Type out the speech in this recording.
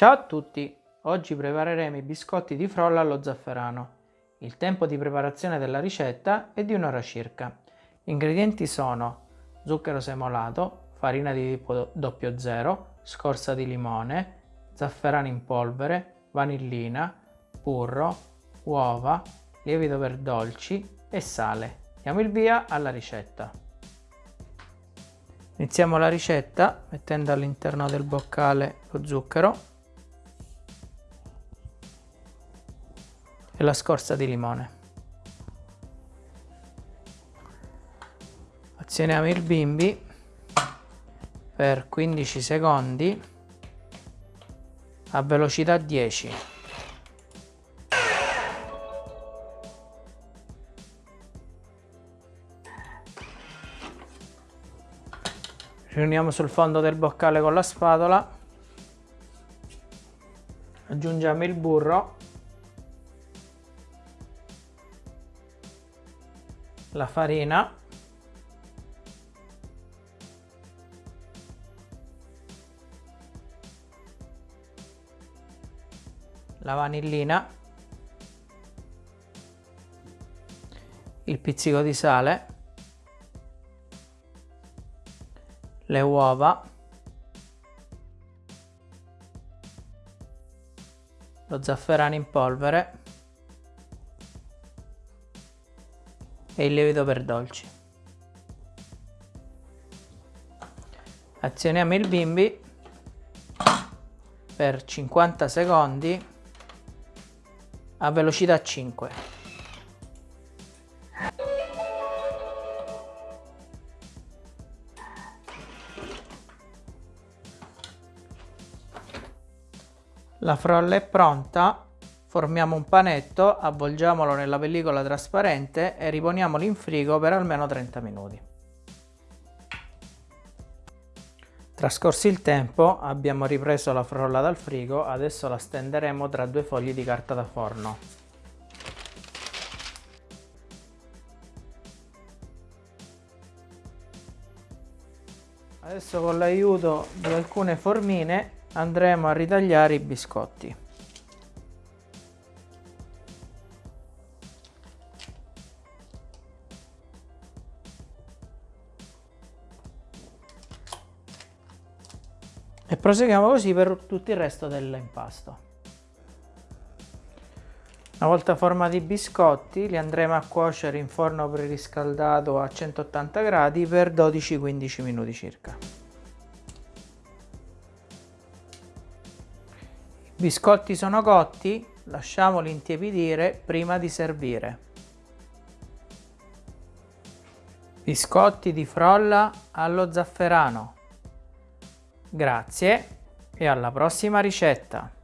Ciao a tutti! Oggi prepareremo i biscotti di frolla allo zafferano. Il tempo di preparazione della ricetta è di un'ora circa. Gli ingredienti sono zucchero semolato, farina di tipo 00, scorza di limone, zafferano in polvere, vanillina, burro, uova, lievito per dolci e sale. Diamo il via alla ricetta. Iniziamo la ricetta mettendo all'interno del boccale lo zucchero e la scorza di limone. Azioniamo il bimbi per 15 secondi a velocità 10. Riuniamo sul fondo del boccale con la spatola, aggiungiamo il burro la farina. La vanillina. Il pizzico di sale. Le uova. Lo zafferano in polvere e il lievito per dolci. Azioniamo il bimbi per 50 secondi a velocità 5. La frolla è pronta Formiamo un panetto, avvolgiamolo nella pellicola trasparente e riponiamolo in frigo per almeno 30 minuti. Trascorso il tempo abbiamo ripreso la frolla dal frigo, adesso la stenderemo tra due fogli di carta da forno. Adesso con l'aiuto di alcune formine andremo a ritagliare i biscotti. E proseguiamo così per tutto il resto dell'impasto. Una volta formati i biscotti li andremo a cuocere in forno preriscaldato a 180 gradi per 12-15 minuti circa. I biscotti sono cotti, lasciamoli intiepidire prima di servire. Biscotti di frolla allo zafferano. Grazie e alla prossima ricetta!